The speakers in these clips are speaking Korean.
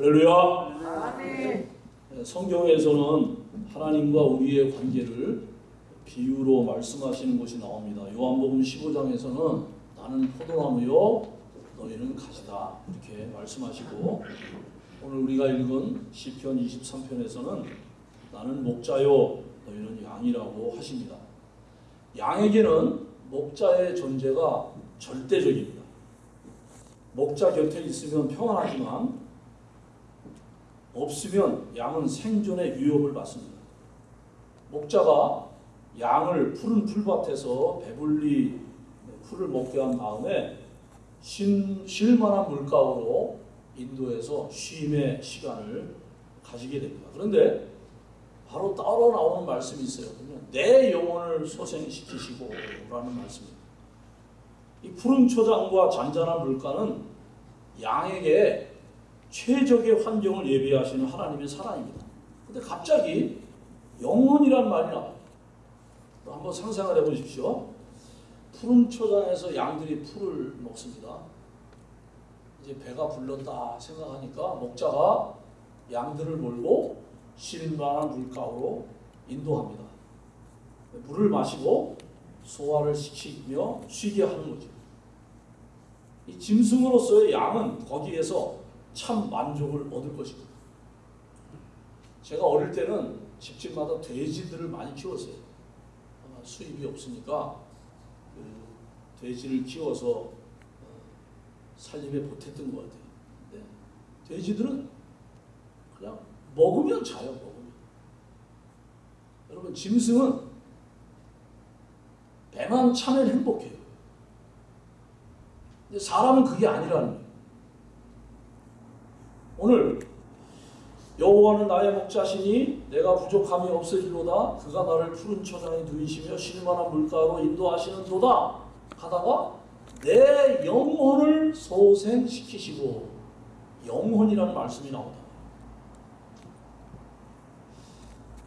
할렐루야. 아멘. 성경에서는 하나님과 우리의 관계를 비유로 말씀하시는 것이 나옵니다. 요한복음 15장에서는 나는 포도나무요 너희는 가지다 이렇게 말씀하시고 오늘 우리가 읽은 시편 23편에서는 나는 목자요 너희는 양이라고 하십니다. 양에게는 목자의 존재가 절대적입니다. 목자 곁에 있으면 평안하지만 없으면 양은 생존의 위협을 받습니다. 목자가 양을 푸른 풀밭에서 배불리 풀을 먹게 한 다음에 신, 쉴만한 물가로 인도에서 쉼의 시간을 가지게 됩니다. 그런데 바로 따로 나오는 말씀이 있어요. 내 영혼을 소생시키시고 라는 말씀입니다. 이 푸른 초장과 잔잔한 물가는 양에게 최적의 환경을 예비하시는 하나님의 사랑입니다. 근데 갑자기 영혼이란 말이 나와요. 한번 상상을 해보십시오. 푸른 초장에서 양들이 풀을 먹습니다. 이제 배가 불렀다 생각하니까 목자가 양들을 몰고 쉴만한 물가로 인도합니다. 물을 마시고 소화를 시키며 쉬게 하는 거죠. 이 짐승으로서의 양은 거기에서 참 만족을 얻을 것입니다. 제가 어릴 때는 집집마다 돼지들을 많이 키웠어요. 수입이 없으니까 그 돼지를 키워서 어, 살림에 보탰던 것 같아요. 네. 돼지들은 그냥 먹으면 자요, 먹으면. 여러분, 짐승은 배만 차면 행복해요. 근데 사람은 그게 아니라는 거예요. 오늘 여호와는 나의 목자시니 내가 부족함이 없으리로다 그가 나를 푸른 초장에 누이시며 쉴만한 물가로 인도하시는도다 하다가 내 영혼을 소생시키시고 영혼이라는 말씀이 나온다.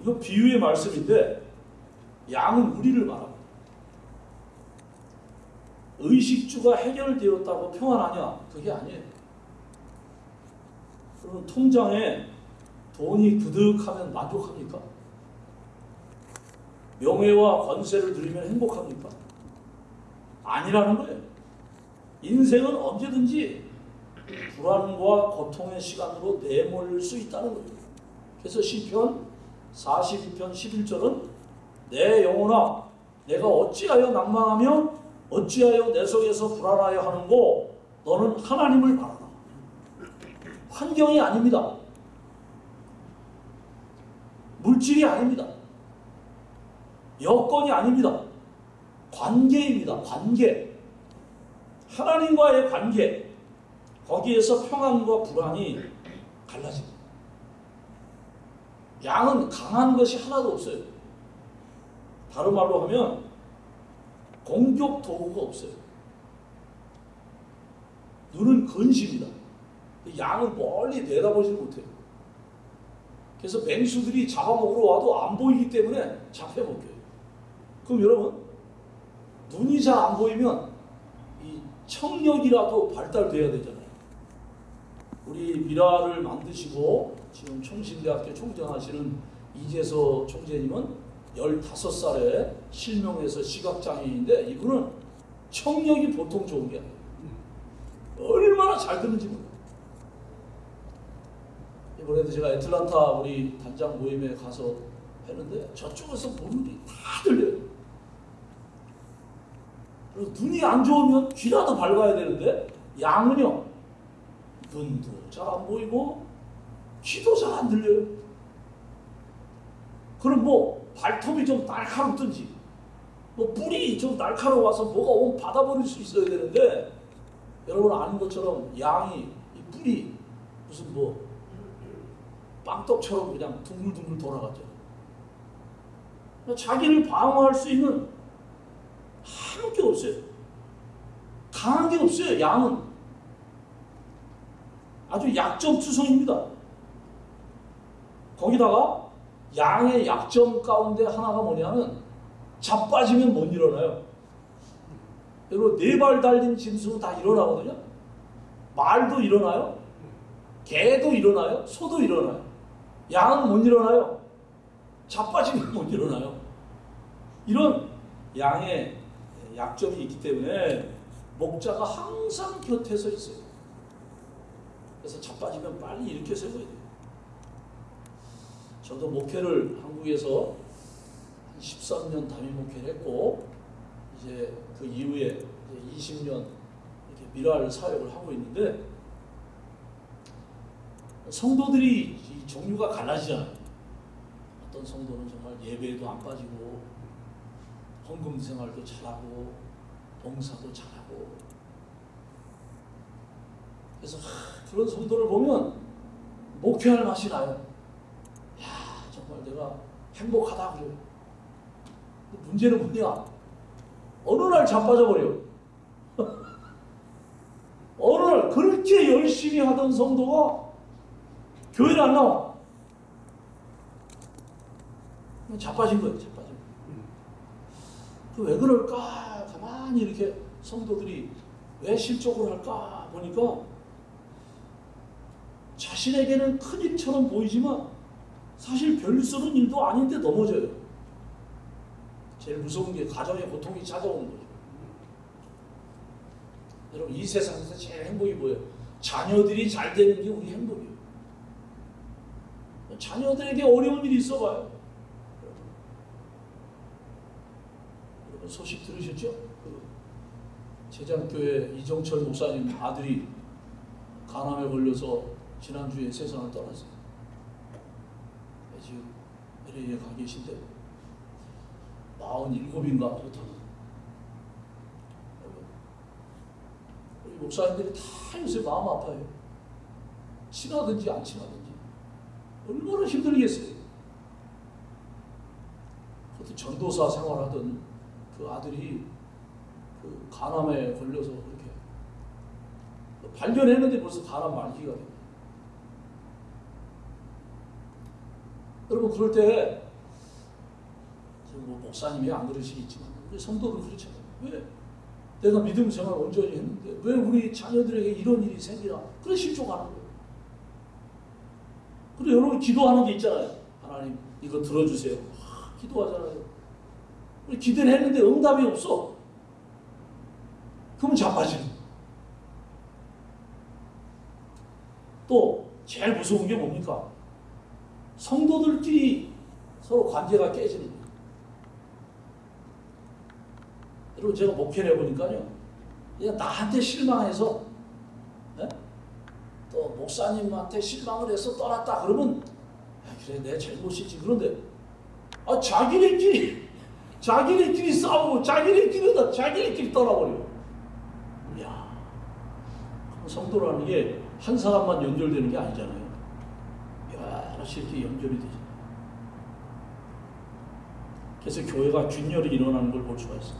이거 비유의 말씀인데 양은 우리를 말합니다. 의식주가 해결되었다고 평안하냐? 그게 아니에요. 그러면 통장에 돈이 그득하면 만족합니까? 명예와 권세를 누리면 행복합니까? 아니라는 거예요. 인생은 언제든지 불안과 고통의 시간으로 내몰릴 수 있다는 거예요. 그래서 시편 42편 11절은 내 영혼아 내가 어찌하여 낭망하며 어찌하여 내 속에서 불안하여 하는고 너는 하나님을 바라라. 환경이 아닙니다. 물질이 아닙니다. 여건이 아닙니다. 관계입니다. 관계. 하나님과의 관계. 거기에서 평안과 불안이 갈라집니다. 양은 강한 것이 하나도 없어요. 다른 말로 하면 공격 도구가 없어요. 눈은 근심이다. 양은 멀리 내다보지 못해요. 그래서 맹수들이 잡아먹으러 와도 안 보이기 때문에 잡혀먹혀요. 그럼 여러분 눈이 잘 안 보이면 이 청력이라도 발달돼야 되잖아요. 우리 미라를 만드시고 지금 총신대학교 총장하시는 이재서 총재님은 15살에 실명해서 시각장애인인데 이분은 청력이 보통 좋은 게 아니에요. 얼마나 잘 듣는지 몰라요. 이번에도 제가 애틀란타 우리 단장 모임에 가서 했는데 저쪽에서 보는 게 다 들려요. 그리고 눈이 안 좋으면 귀라도 밝아야 되는데 양은요 눈도 잘 안 보이고 귀도 잘 안 들려요. 그럼 뭐 발톱이 좀 날카롭든지 뭐 뿔이 좀 날카로워서 뭐가 온 받아버릴 수 있어야 되는데 여러분 아는 것처럼 양이 이 뿔이 무슨 뭐 빵떡처럼 그냥 둥글둥글 돌아가죠. 자기를 방어할 수 있는 아무 게 없어요. 강한 게 없어요. 양은 아주 약점투성입니다. 거기다가 양의 약점 가운데 하나가 뭐냐면 자빠지면 못 일어나요. 여러분 네발 달린 짐승은 다 일어나거든요. 말도 일어나요. 개도 일어나요. 소도 일어나요. 양은 못 일어나요. 자빠지면 못 일어나요. 이런 양의 약점이 있기 때문에 목자가 항상 곁에 서 있어요. 그래서 자빠지면 빨리 일으켜 세워야 돼요. 저도 목회를 한국에서 한 13년 담임 목회를 했고 이제 그 이후에 이제 20년 이렇게 미랄 사역을 하고 있는데 성도들이 이 종류가 갈라지잖아요. 어떤 성도는 정말 예배에도 안 빠지고 헌금 생활도 잘하고 봉사도 잘하고 그래서 하, 그런 성도를 보면 목회할 맛이 나요. 야 정말 내가 행복하다 그래요. 문제는 뭐냐? 어느 날 자빠져 버려. 어느 날 그렇게 열심히 하던 성도가 교회를 안 나와. 자빠진 거예요, 자빠진 거. 그왜 그럴까? 가만히 이렇게 성도들이 왜 실족을 할까 보니까 자신에게는 큰 일처럼 보이지만 사실 별스러운 일도 아닌데 넘어져요. 제일 무서운 게 가정의 고통이 찾아오는 거죠. 여러분 이 세상에서 제일 행복이 뭐예요? 자녀들이 잘 되는 게 우리 행복이에요. 자녀들에게 어려운 일이 있어 봐요. 여러분 소식 들으셨죠? 그 제장교회 이정철 목사님 아들이 간암에 걸려서 지난주에 세상을 떠났어요. 지금 LA에 가 계신데 47인가 그렇다고 목사님들이 다 요새 마음 아파요. 친하든지 안 친하든지 얼마나 힘들겠어요. 그것도 전도사 생활하던 그 아들이 그 간암에 걸려서 그렇게 발견했는데 벌써 간암 말기가 됐네. 여러분 그럴 때 뭐 목사님이 안 그러시겠지만 우리 성도도 그렇잖아요. 왜 내가 믿음 생활 온전히 했는데 왜 우리 자녀들에게 이런 일이 생기나? 그래 실족하는 거예요. 그래 여러분 기도하는 게 있잖아요. 하나님 이거 들어주세요. 하, 기도하잖아요. 우리 기도를 했는데 응답이 없어. 그러면 자빠지는. 또 제일 무서운 게 뭡니까? 성도들끼리 서로 관계가 깨지는 거예요. 여러분 제가 목회를 해보니까요. 그냥 나한테 실망해서 목사님한테 실망을 해서 떠났다 그러면 아, 그래 내 잘못이지 그런데 아 자기네끼리 자기네끼리 싸우고 자기네끼리 다 자기네끼리 떠나버려. 이야 성도라는 게 한 사람만 연결되는 게 아니잖아요. 여럿이 이렇게 연결이 되죠. 그래서 교회가 균열이 일어나는 걸 볼 수가 있어요.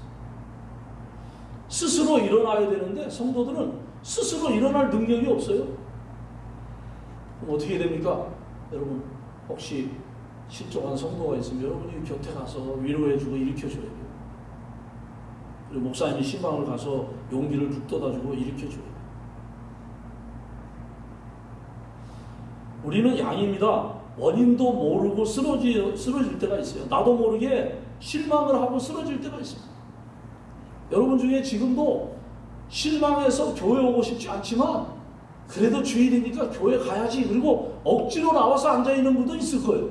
스스로 일어나야 되는데 성도들은 스스로 일어날 능력이 없어요. 그럼 어떻게 됩니까? 여러분 혹시 실종한 성도가 있으면 여러분이 곁에 가서 위로해주고 일으켜줘야 돼요. 그리고 목사님이 신방을 가서 용기를 북돋아주고 일으켜줘야 돼요. 우리는 양입니다. 원인도 모르고 쓰러지, 쓰러질 때가 있어요. 나도 모르게 실망을 하고 쓰러질 때가 있습니다. 여러분 중에 지금도 실망해서 교회 오고 싶지 않지만 그래도 주일이니까 교회 가야지 그리고 억지로 나와서 앉아있는 분도 있을 거예요.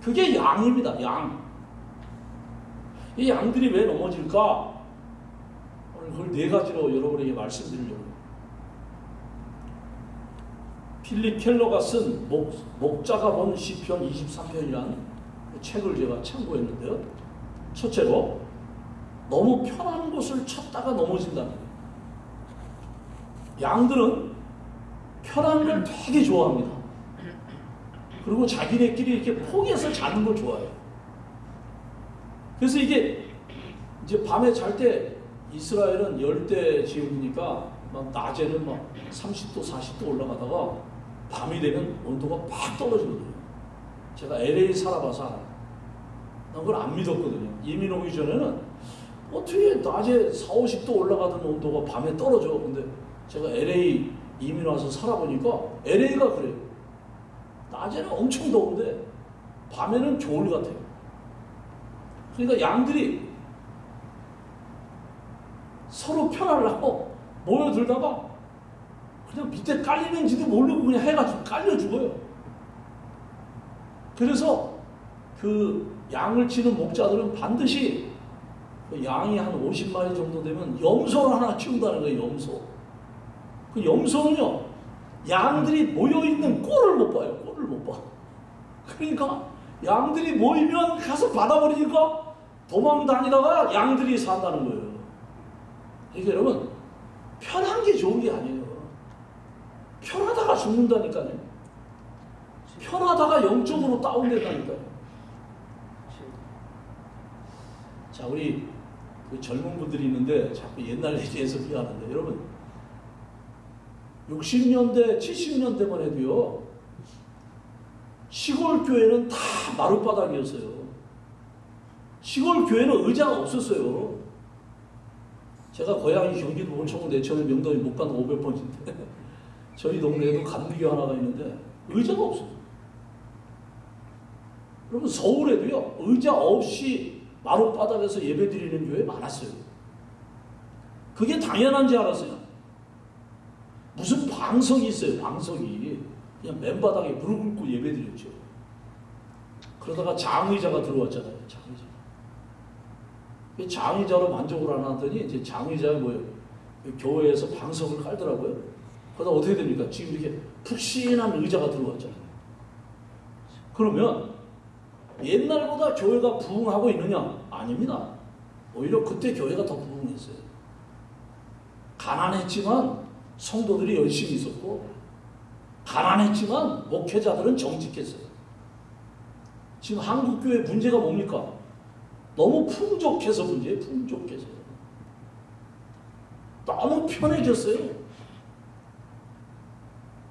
그게 양입니다. 양. 이 양들이 왜 넘어질까? 오늘 그걸 네 가지로 여러분에게 말씀드리려고 필립 켈러가 쓴 목, 목자가 본 시편 23편이라는 그 책을 제가 참고했는데요. 첫째로 너무 편한 곳을 찾다가 넘어진다는 거예요. 양들은 편한 걸 되게 좋아합니다. 그리고 자기네끼리 이렇게 포기해서 자는 걸 좋아해요. 그래서 이게 이제 밤에 잘 때 이스라엘은 열대 지역이니까 막 낮에는 막 30도, 40도 올라가다가 밤이 되면 온도가 팍 떨어지거든요. 제가 LA 살아봐서. 난 그걸 안 믿었거든요. 이민 오기 전에는 어떻게 낮에 4, 50도 올라가던 온도가 밤에 떨어져. 근데 제가 LA 이민 와서 살아보니까 LA가 그래요. 낮에는 엄청 더운데 밤에는 겨울 같아요. 그러니까 양들이 서로 편하려고 모여들다가 그냥 밑에 깔리는지도 모르고 그냥 해가지고 깔려 죽어요. 그래서 그 양을 치는 목자들은 반드시 그 양이 한 50마리 정도 되면 염소를 하나 키운다는 거예요, 염소. 그 염소는요, 양들이 모여있는 꼴을 못 봐요, 꼴을 못 봐. 그러니까 양들이 모이면 가서 받아버리니까 도망 다니다가 양들이 산다는 거예요. 그러니까 여러분, 편한 게 좋은 게 아니에요. 편하다가 죽는다니까요. 편하다가 영적으로 다운된다니까요. 자, 우리 그 젊은 분들이 있는데 자꾸 옛날 얘기해서 미안한데 여러분 60년대, 70년대만 해도요 시골 교회는 다 마룻바닥이었어요. 시골 교회는 의자가 없었어요. 제가 고향이 경기도 원청은 내천에 명동에 못간 500번인데 저희 동네에도 감리교 하나가 있는데 의자가 없어요. 여러분 서울에도요 의자 없이 마룻바닥에서 예배 드리는 교회 많았어요. 그게 당연한지 알았어요. 무슨 방석이 있어요, 방석이. 그냥 맨바닥에 무릎 꿇고 예배 드렸죠. 그러다가 장의자가 들어왔잖아요, 장의자. 그 장의자로 만족을 안 하더니 이제 장의자가 뭐예요? 교회에서 방석을 깔더라고요. 그러다 어떻게 됩니까? 지금 이렇게 푹신한 의자가 들어왔잖아요. 그러면 옛날보다 교회가 부흥하고 있느냐? 아닙니다. 오히려 그때 교회가 더 부흥했어요. 가난했지만 성도들이 열심히 있었고, 가난했지만 목회자들은 정직했어요. 지금 한국교회 문제가 뭡니까? 너무 풍족해서 문제예요, 풍족해서. 너무 편해졌어요.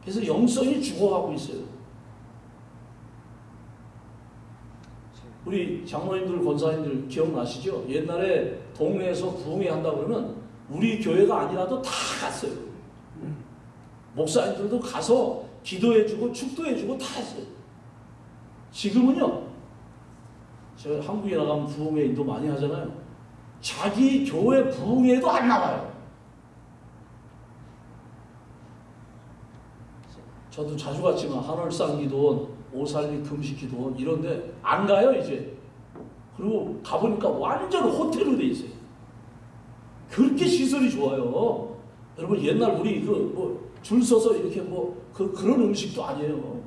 그래서 영성이 죽어가고 있어요. 우리 장로님들, 권사님들 기억나시죠? 옛날에 동네에서 부흥회 한다 그러면 우리 교회가 아니라도 다 갔어요. 목사님들도 가서 기도해주고 축도해주고 다 했어요. 지금은요, 제가 한국에 나가면 부흥회 인도 많이 하잖아요. 자기 교회 부흥회도 안 나와요. 저도 자주 갔지만 한월상 기도원, 오살리 금식 기도원 이런데 안 가요 이제. 그리고 가보니까 완전 호텔로 돼 있어요. 그렇게 시설이 좋아요. 여러분 옛날 우리 그 뭐 줄 서서 이렇게 뭐 그 그런 음식도 아니에요.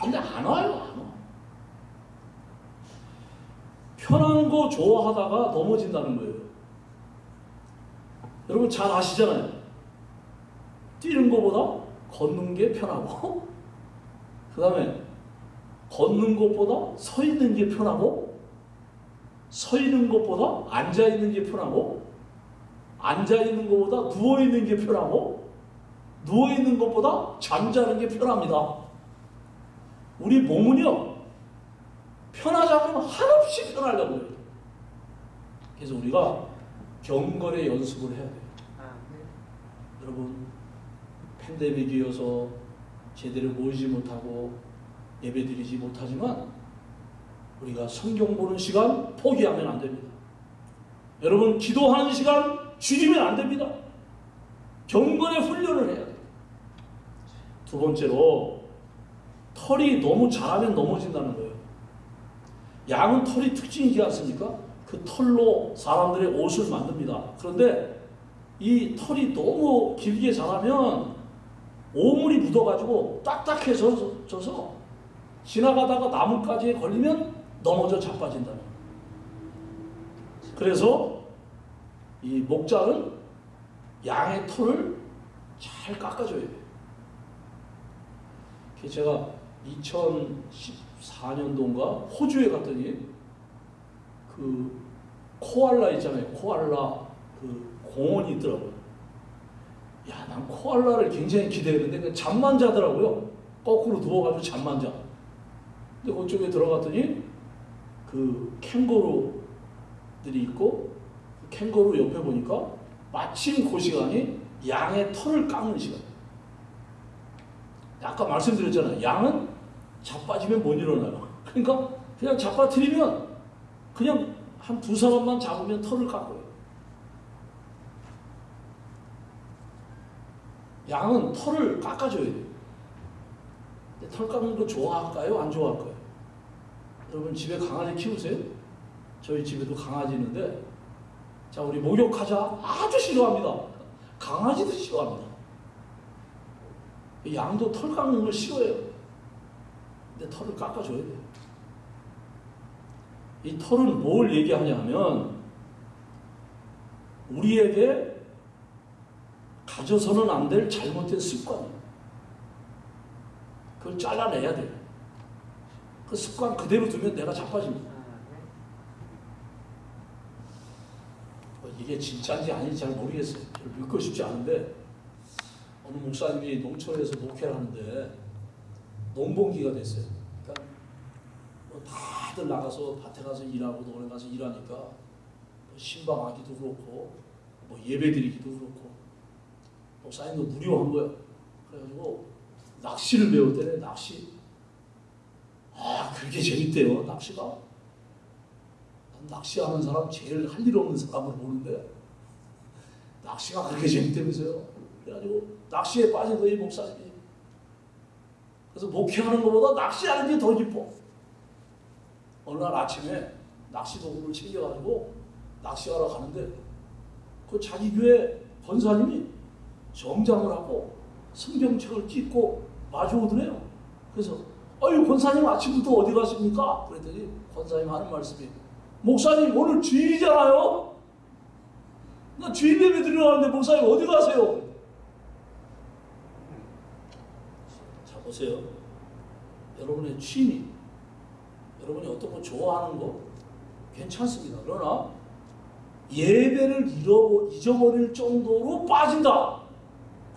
근데 안 와요 안 와. 편한 거 좋아하다가 넘어진다는 거예요. 여러분 잘 아시잖아요. 뛰는 것보다 걷는 게 편하고 그 다음에 걷는 것보다 서 있는 게 편하고 서 있는 것보다 앉아 있는 게 편하고 앉아 있는 것보다 누워 있는 게 편하고 누워 있는 것보다 잠자는 게 편합니다. 우리 몸은요 편하자면 한없이 편하려고 해요. 그래서 우리가 경건의 연습을 해야 돼요. 여러분 팬데믹이어서 제대로 모이지 못하고 예배드리지 못하지만 우리가 성경 보는 시간 포기하면 안 됩니다. 여러분 기도하는 시간 줄이면 안 됩니다. 경건의 훈련을 해야 돼요. 두 번째로 털이 너무 자라면 넘어진다는 거예요. 양은 털이 특징이지 않습니까? 그 털로 사람들의 옷을 만듭니다. 그런데 이 털이 너무 길게 자라면 오물이 묻어가지고 딱딱해져서 지나가다가 나뭇가지에 걸리면 넘어져 자빠진다. 그래서 이 목자는 양의 털을 잘 깎아줘야 돼요. 제가 2014년도인가 호주에 갔더니 그 코알라 있잖아요. 코알라 그 공원이 있더라고요. 야, 난 코알라를 굉장히 기대했는데 잠만 자더라고요. 거꾸로 누워가지고 잠만 자. 근데 그쪽에 들어갔더니 그 캥거루들이 있고 그 캥거루 옆에 보니까 마침 그 시간이 양의 털을 깎는 시간. 아까 말씀드렸잖아요. 양은 자빠지면 못 일어나요. 그러니까 그냥 자빠뜨리면 그냥 한 두 사람만 잡으면 털을 깎아요. 양은 털을 깎아줘야 돼요. 털 깎는 거 좋아할까요? 안 좋아할까요? 여러분 집에 강아지 키우세요? 저희 집에도 강아지 있는데 자 우리 목욕하자 아주 싫어합니다. 강아지도 싫어합니다. 양도 털 깎는 걸 싫어해요. 근데 털을 깎아줘야 돼요. 이 털은 뭘 얘기하냐면 우리에게 가져서는 안 될 잘못된 습관이에요. 그걸 잘라내야 돼요. 그 습관 그대로 두면 내가 자빠집니다. 뭐 이게 진짜인지 아닌지 잘 모르겠어요. 별 믿고 싶지 않은데 어느 목사님이 농촌에서 목회를 하는데 농번기가 됐어요. 그러니까 뭐 다들 나가서 밭에 가서 일하고 노래 가서 일하니까 뭐 신방하기도 그렇고 뭐 예배드리기도 그렇고 목사님도 무료한 거예요. 그래가지고 낚시를 배웠대네 낚시. 아 그렇게 재밌대요 낚시가. 난 낚시하는 사람 제일 할 일 없는 사람을 보는데 낚시가 그렇게 재밌다면서요. 그래가지고 낚시에 빠진 거예요 목사님이. 그래서 목회하는 것보다 낚시하는 게 더 기뻐. 어느 날 아침에 낚시 도구를 챙겨가지고 낚시하러 가는데 그 자기 교회 권사님이 정장을 하고 성경책을 찢고 마주오더래요. 그래서 어유 권사님 아침부터 어디 가십니까? 그랬더니 권사님 하는 말씀이 목사님 오늘 주일이잖아요. 나 주일 예배 드리러 가는데 목사님 어디 가세요? 자 보세요. 여러분의 취미, 여러분이 어떤 거 좋아하는 거 괜찮습니다. 그러나 예배를 잃어 잊어버릴 정도로 빠진다.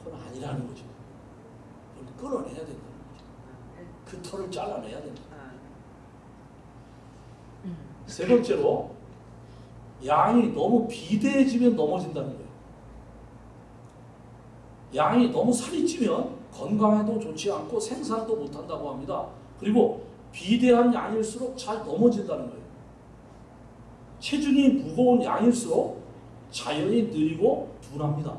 그건 아니라는 거죠. 그걸 끊어내야 된다는 거죠. 그 털을 잘라내야 된다. 세 번째로 양이 너무 비대해지면 넘어진다는 거예요. 양이 너무 살이 찌면 건강에도 좋지 않고 생산도 못한다고 합니다. 그리고 비대한 양일수록 잘 넘어진다는 거예요. 체중이 무거운 양일수록 자연히 느리고 둔합니다.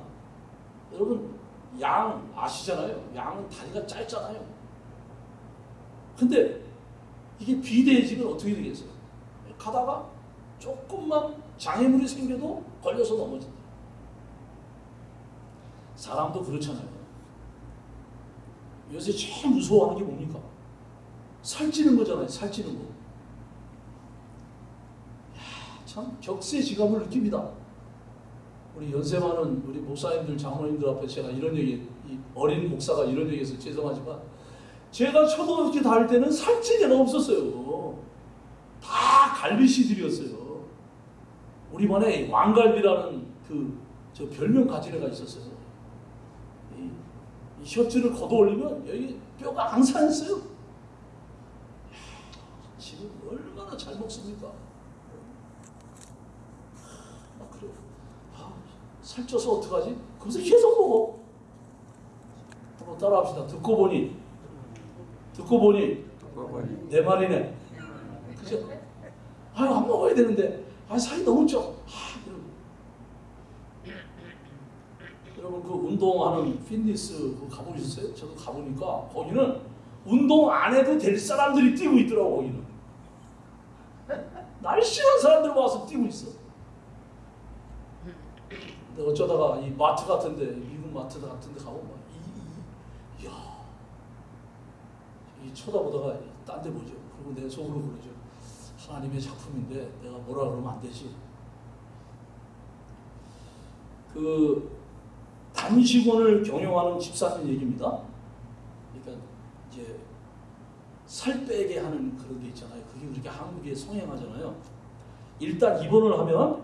여러분 양 아시잖아요. 양은 다리가 짧잖아요. 근데 이게 비대해지면 어떻게 되겠어요? 가다가 조금만 장애물이 생겨도 걸려서 넘어진다. 사람도 그렇잖아요. 요새 제일 무서워하는 게 뭡니까? 살찌는 거잖아요. 살찌는 거. 야, 참 격세지감을 느낍니다. 우리 연세 많은 우리 목사님들, 장로님들 앞에 제가 이런 얘기, 이 어린 목사가 이런 얘기해서 죄송하지만 제가 초등학교 다닐 때는 살찐 애가 없었어요. 다 갈비씨들이었어요. 우리 반에 왕갈비라는 그 저 별명 가진 애가 있었어요. 이, 이 셔츠를 걷어 올리면 여기 뼈가 앙상했어요. 지금 얼마나 잘 먹습니까? 아, 그래요. 아, 살쪄서 어떡하지? 그래서 계속 먹어. 한번 따라합시다. 듣고 보니, 듣고 보니, 내 말이네. 그죠? 아유, 안 먹어야 되는데, 아, 살이 너무 쪄. 아. 여러분, 그 운동하는 피트니스 그거 가보셨어요? 저도 가보니까, 거기는 운동 안 해도 될 사람들이 뛰고 있더라고, 거기는. 날씬한 사람들 와서 뛰고 있어. 근데 어쩌다가 이 마트 같은데 미국 마트 같은데 가보면 이, 이, 야, 이 쳐다보다가 딴 데 보죠. 그리고 내 속으로 그러죠. 하나님의 작품인데 내가 뭐라 그러면 안 되지. 그 단식원을 경영하는 집사님 얘기입니다. 그러니까 이제 살 빼게 하는 그런 게 있잖아요. 그게 그렇게 한국에 성행하잖아요. 일단 입원을 하면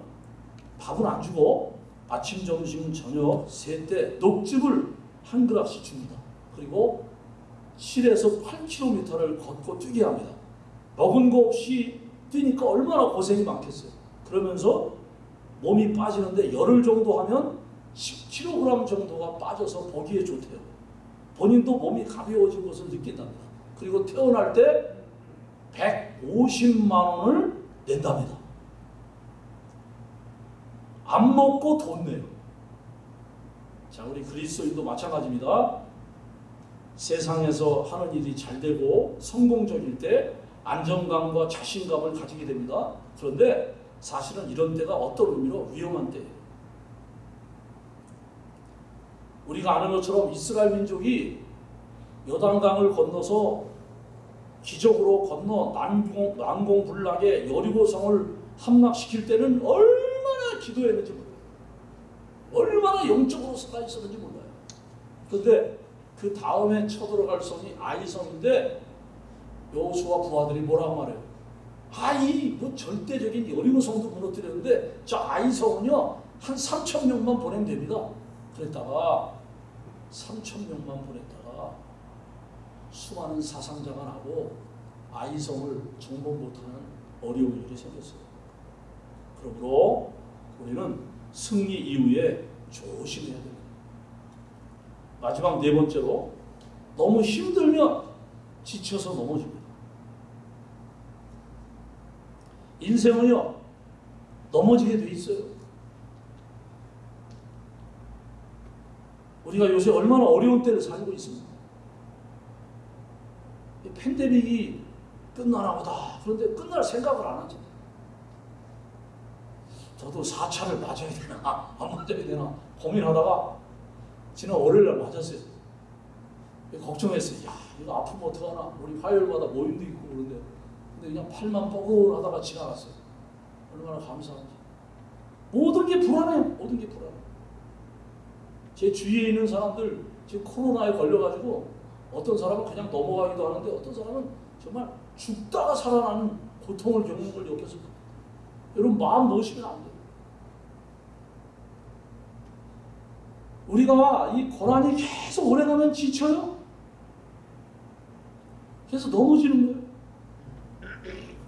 밥을 안 주고 아침, 점심, 저녁 세 때 녹즙을 한 그락씩 줍니다. 그리고 7에서 8km를 걷고 뛰게 합니다. 먹은 거 없이 뛰니까 얼마나 고생이 많겠어요. 그러면서 몸이 빠지는데 열흘 정도 하면 10kg 정도가 빠져서 보기에 좋대요. 본인도 몸이 가벼워진 것을 느낀답니다. 그리고 태어날 때 150만 원을 낸답니다. 안 먹고 돈 내요. 자, 우리 그리스도인도 마찬가지입니다. 세상에서 하는 일이 잘 되고 성공적일 때 안정감과 자신감을 가지게 됩니다. 그런데 사실은 이런 때가 어떤 의미로 위험한 때예요. 우리가 아는 것처럼 이스라엘 민족이 요단강을 건너서 기적으로 건너 난공, 난공불락의 여리고성을 함락시킬 때는 얼마나 기도했는지 몰라요. 얼마나 영적으로 살아 있었는지 몰라요. 그런데 그 다음에 쳐들어갈 성이 아이성인데 여호수아 부하들이 뭐라고 말해요? 아이 뭐 절대적인 여리고성도 무너뜨렸는데 저 아이성은요 한 3천 명만 보내면 됩니다. 그랬다가 3천 명만 보냈다가 수많은 사상자가 나고 아이성을 정복 못하는 어려운 일이 생겼어요. 그러므로 우리는 승리 이후에 조심해야 됩니다. 마지막 네 번째로 너무 힘들면 지쳐서 넘어집니다. 인생은요 넘어지게 돼 있어요. 우리가 요새 얼마나 어려운 때를 살고 있습니다. 이 팬데믹이 끝나나 보다. 그런데 끝날 생각을 안 하죠. 저도 4차를 맞아야 되나 안 맞아야 되나 고민하다가 지난 월요일날 맞았어요. 걱정했어요. 야 이거 아프면 어떡하나. 우리 화요일마다 모임도 있고 그런데 근데 그냥 팔만 뻐근하다가 지나갔어요. 얼마나 감사한지. 모든 게 불안해요. 모든 게 불안해. 제 주위에 있는 사람들 지금 코로나에 걸려가지고 어떤 사람은 그냥 넘어가기도 하는데 어떤 사람은 정말 죽다가 살아나는 고통을 겪는 걸 겪어서 여러분 마음 놓으시면 안 돼요. 우리가 이 고난이 계속 오래가면 지쳐요. 그래서 넘어지는 거예요.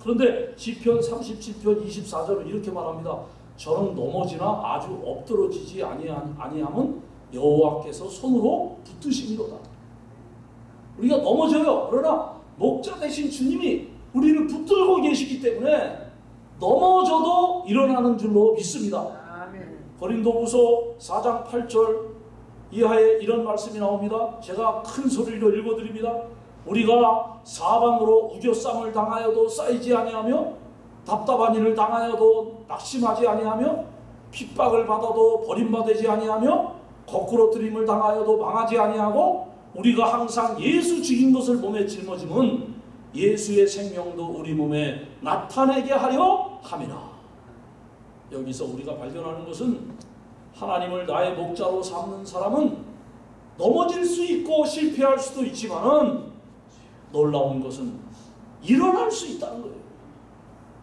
그런데 시편 37편 24절은 이렇게 말합니다. 저는 넘어지나 아주 엎드러지지 아니함- 아니함은 여호와께서 손으로 붙드심이로다. 우리가 넘어져요. 그러나 목자 되신 주님이 우리를 붙들고 계시기 때문에 넘어져도 일어나는 줄로 믿습니다. 아멘. 고린도후서 4장 8절 이하에 이런 말씀이 나옵니다. 제가 큰 소리로 읽어드립니다. 우리가 사방으로 우겨쌈을 당하여도 쌓이지 아니하며 답답한 일을 당하여도 낙심하지 아니하며 핍박을 받아도 버림받지 아니하며 거꾸로뜨림을 당하여도 망하지 아니하고 우리가 항상 예수 죽인 것을 몸에 짊어짐은 예수의 생명도 우리 몸에 나타내게 하려 함이라. 여기서 우리가 발견하는 것은 하나님을 나의 목자로 삼는 사람은 넘어질 수 있고 실패할 수도 있지만은 놀라운 것은 일어날 수 있다는 거예요.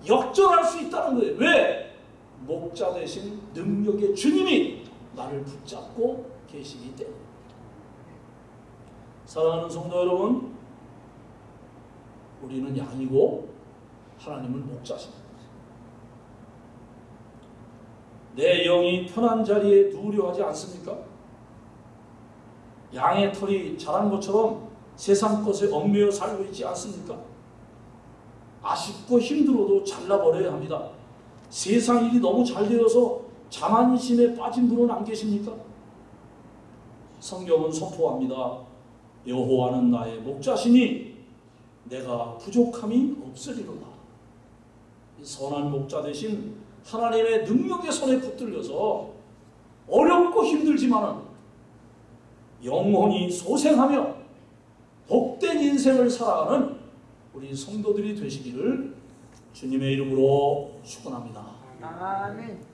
역전할 수 있다는 거예요. 왜? 목자 대신 능력의 주님이 나를 붙잡고 계시기 때문에. 사랑하는 성도 여러분, 우리는 양이고 하나님은 목자십니다. 내 영이 편한 자리에 누우려 하지 않습니까? 양의 털이 자란 것처럼 세상 것에 얽매여 살고 있지 않습니까? 아쉽고 힘들어도 잘라버려야 합니다. 세상 일이 너무 잘 되어서 자만심에 빠진 분은 안 계십니까? 성경은 선포합니다. 여호와는 나의 목자시니 내가 부족함이 없으리로다. 이 선한 목자 대신 하나님의 능력의 손에 붙들려서 어렵고 힘들지만은 영혼이 소생하며 복된 인생을 살아가는 우리 성도들이 되시기를 주님의 이름으로 축원합니다. 아멘.